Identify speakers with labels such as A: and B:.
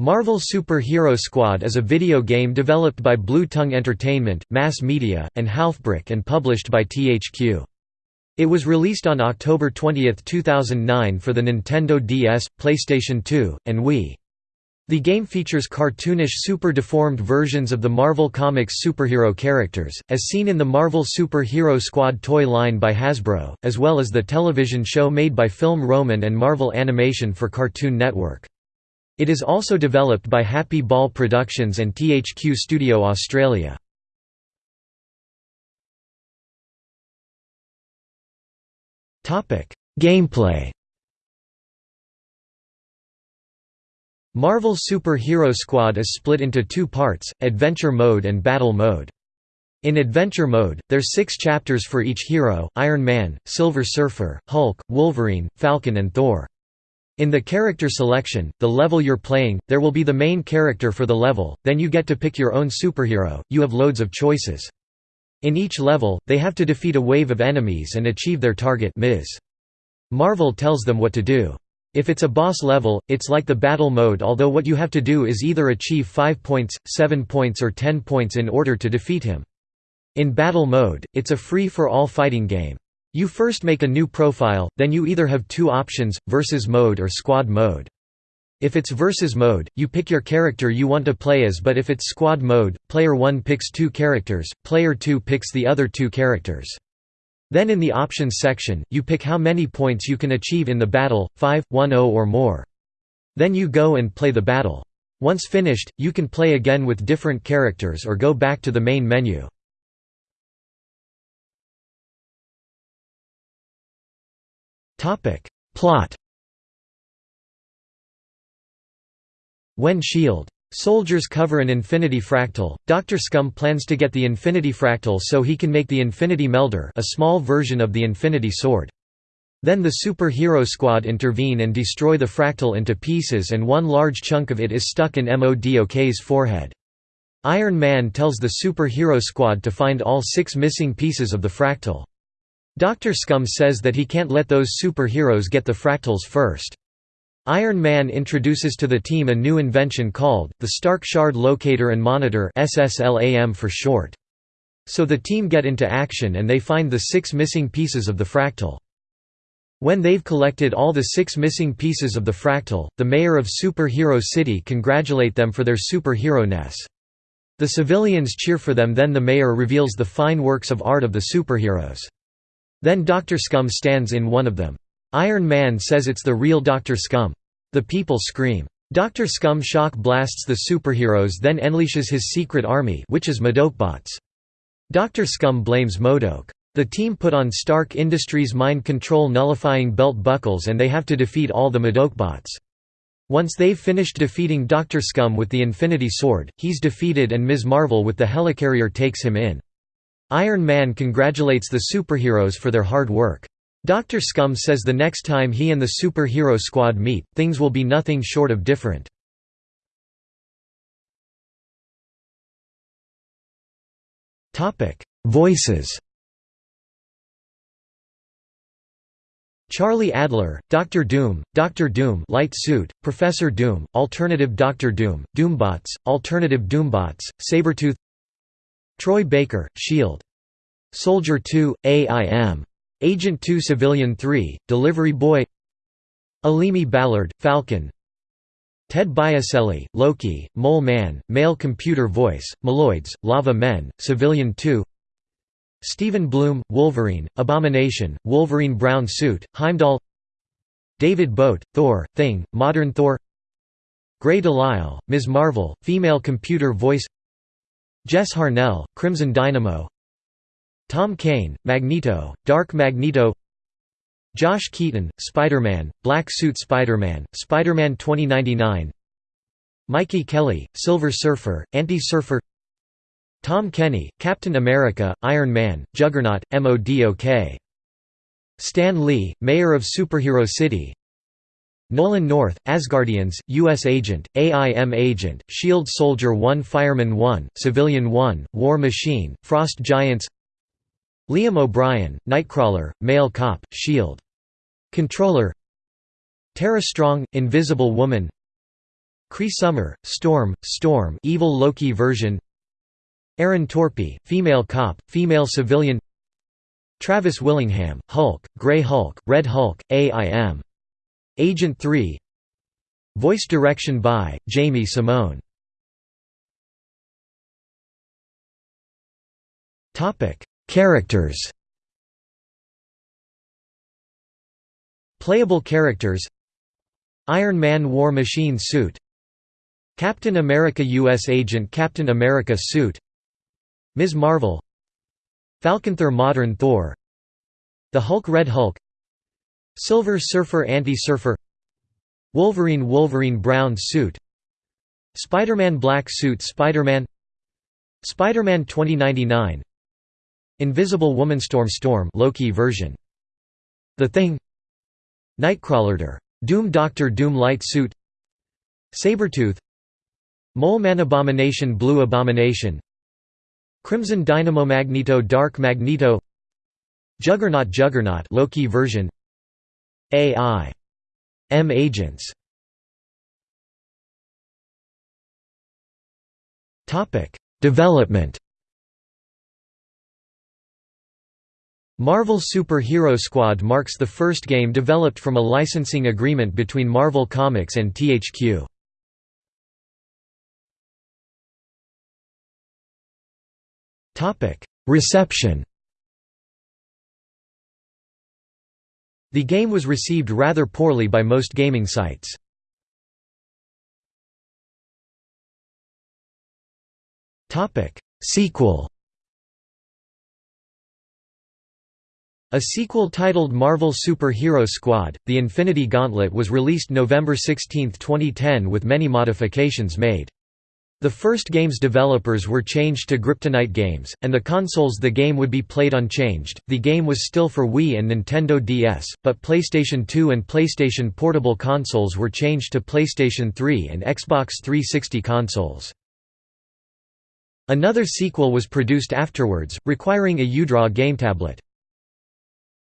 A: Marvel Super Hero Squad is a video game developed by Blue Tongue Entertainment, Mass Media, and Halfbrick and published by THQ. It was released on October 20, 2009 for the Nintendo DS, PlayStation 2, and Wii. The game features cartoonish super deformed versions of the Marvel Comics superhero characters, as seen in the Marvel Super Hero Squad toy line by Hasbro, as well as the television show made by Film Roman and Marvel Animation for Cartoon Network. It is also developed by Happy Ball Productions and THQ Studio Australia. Gameplay Marvel Super Hero Squad is split into two parts, Adventure Mode and Battle Mode. In Adventure Mode, there's six chapters for each hero, Iron Man, Silver Surfer, Hulk, Wolverine, Falcon and Thor. In the character selection, the level you're playing, there will be the main character for the level, then you get to pick your own superhero, you have loads of choices. In each level, they have to defeat a wave of enemies and achieve their target Ms. Marvel tells them what to do. If it's a boss level, it's like the battle mode although what you have to do is either achieve 5 points, 7 points or 10 points in order to defeat him. In battle mode, it's a free-for-all fighting game. You first make a new profile, then you either have two options, versus mode or squad mode. If it's versus mode, you pick your character you want to play as but if it's squad mode, player 1 picks two characters, player 2 picks the other two characters. Then in the options section, you pick how many points you can achieve in the battle, 5, 1 0 or more. Then you go and play the battle. Once finished, you can play again with different characters or go back to the main menu. Plot When S.H.I.E.L.D. soldiers cover an Infinity Fractal, Dr. Scum plans to get the Infinity Fractal so he can make the Infinity Melder a small version of the Infinity Sword. Then the Super-Hero Squad intervene and destroy the fractal into pieces and one large chunk of it is stuck in MODOK's forehead. Iron Man tells the Super-Hero Squad to find all six missing pieces of the fractal. Dr. Scum says that he can't let those superheroes get the fractals first. Iron Man introduces to the team a new invention called, the Stark Shard Locator and Monitor SSLAM for short. So the team get into action and they find the six missing pieces of the fractal. When they've collected all the six missing pieces of the fractal, the mayor of Superhero City congratulate them for their superhero-ness. The civilians cheer for them then the mayor reveals the fine works of art of the superheroes. Then Dr. Scum stands in one of them. Iron Man says it's the real Dr. Scum. The people scream. Dr. Scum shock blasts the superheroes then unleashes his secret army which is MODOKbots. Dr. Scum blames MODOK. The team put on Stark Industries mind control nullifying belt buckles and they have to defeat all the MODOKbots. Once they've finished defeating Dr. Scum with the Infinity Sword, he's defeated and Ms. Marvel with the helicarrier takes him in. Iron Man congratulates the superheroes for their hard work. Dr. Scum says the next time he and the superhero squad meet, things will be nothing short of different. Voices Charlie Adler, Dr. Doom, Dr. Doom Light Suit, Professor Doom, Alternative Dr. Doom, Doombots, Alternative Doombots, Sabretooth Troy Baker, SHIELD. Soldier 2, AIM. Agent 2 Civilian 3, Delivery Boy Alimi Ballard, Falcon Ted Biaselli, Loki, Mole Man, Male Computer Voice, Maloids, Lava Men, Civilian 2 Stephen Blum, Wolverine, Abomination, Wolverine Brown Suit, Heimdall David Boat, Thor, Thing, Modern Thor Grey Delisle, Ms. Marvel, Female Computer Voice Jess Harnell, Crimson Dynamo. Tom Kane, Magneto, Dark Magneto. Josh Keaton, Spider-Man, Black Suit Spider-Man, Spider-Man 2099 Mikey Kelley, Silver Surfer, Anti-Surfer Tom Kenny, Captain America, Iron Man, Juggernaut, MODOK Stan Lee, Mayor of Superhero City Nolan North, Asgardians, U.S. Agent, AIM Agent, SHIELD Soldier 1 Fireman 1, Civilian 1, War Machine, Frost Giants Liam O'Brien, Nightcrawler, Male Cop, SHIELD. Controller Tara Strong, Invisible Woman Cree Summer, Storm, Storm Evil Loki version Aaron Torpey, female cop, female civilian Travis Willingham, Hulk, Grey Hulk, Red Hulk, AIM. Agent 3 Voice direction by, Jamie Simone. Characters. Playable characters. Iron Man War Machine suit. Captain America U.S. Agent Captain America suit. Ms. Marvel. Falconthor Modern Thor. The Hulk Red Hulk Silver Surfer Anti-Surfer Wolverine Wolverine Brown suit Spider-Man Black suit Spider-Man Spider-Man 2099 Invisible Woman Storm Storm Loki version The Thing Nightcrawler Doom Doctor Doom Light Suit Sabretooth Mole Man Abomination Blue Abomination Crimson Dynamo Magneto Dark Magneto Juggernaut Juggernaut Loki version AI M agents. Topic. Development. Marvel Superhero Squad marks the first game developed from a licensing agreement between Marvel Comics and THQ. Reception The game was received rather poorly by most gaming sites. Sequel A sequel titled Marvel Super Hero Squad, The Infinity Gauntlet was released November 16, 2010 with many modifications made. The first game's developers were changed to Griptonite Games, and the consoles the game would be played on changed. The game was still for Wii and Nintendo DS, but PlayStation 2 and PlayStation Portable consoles were changed to PlayStation 3 and Xbox 360 consoles. Another sequel was produced afterwards, requiring a UDraw game tablet.